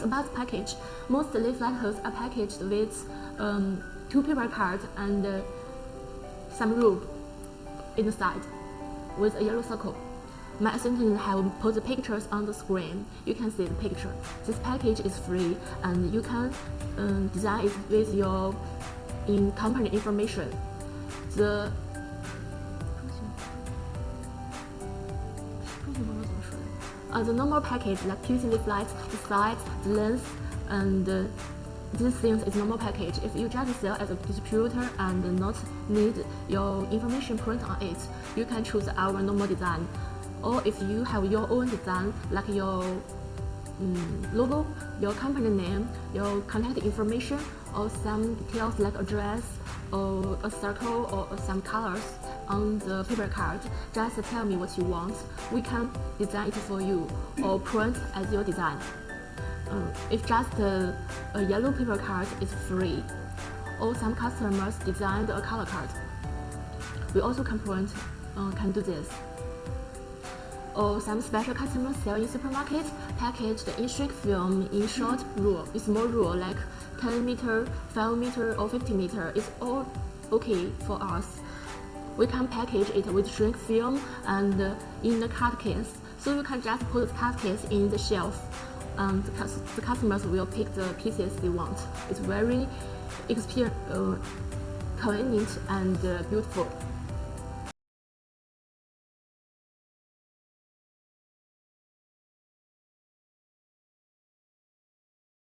cards about package. Most leaf letters are packaged with um, two paper cards and uh, some rope inside with a yellow circle. My assistant have put the pictures on the screen. You can see the picture. This package is free and you can um, design it with your in company information. The uh, the normal package like the flights, the size, the length, and uh, these things is normal package. If you just sell as a distributor and not need your information print on it, you can choose our normal design. Or if you have your own design, like your um, logo, your company name, your contact information, or some details like address, or a circle, or some colors on the paper card, just tell me what you want. We can design it for you, or print as your design. Um, if just a, a yellow paper card is free, or some customers designed a color card, we also can print, uh, can do this. Or some special customers sell in supermarket packaged in shrink film in short rule, in small rule like 10 meter, 5 meter or 50 meter. It's all okay for us. We can package it with shrink film and uh, in the card case. So you can just put the card case in the shelf and the customers will pick the pieces they want. It's very uh, convenient and uh, beautiful.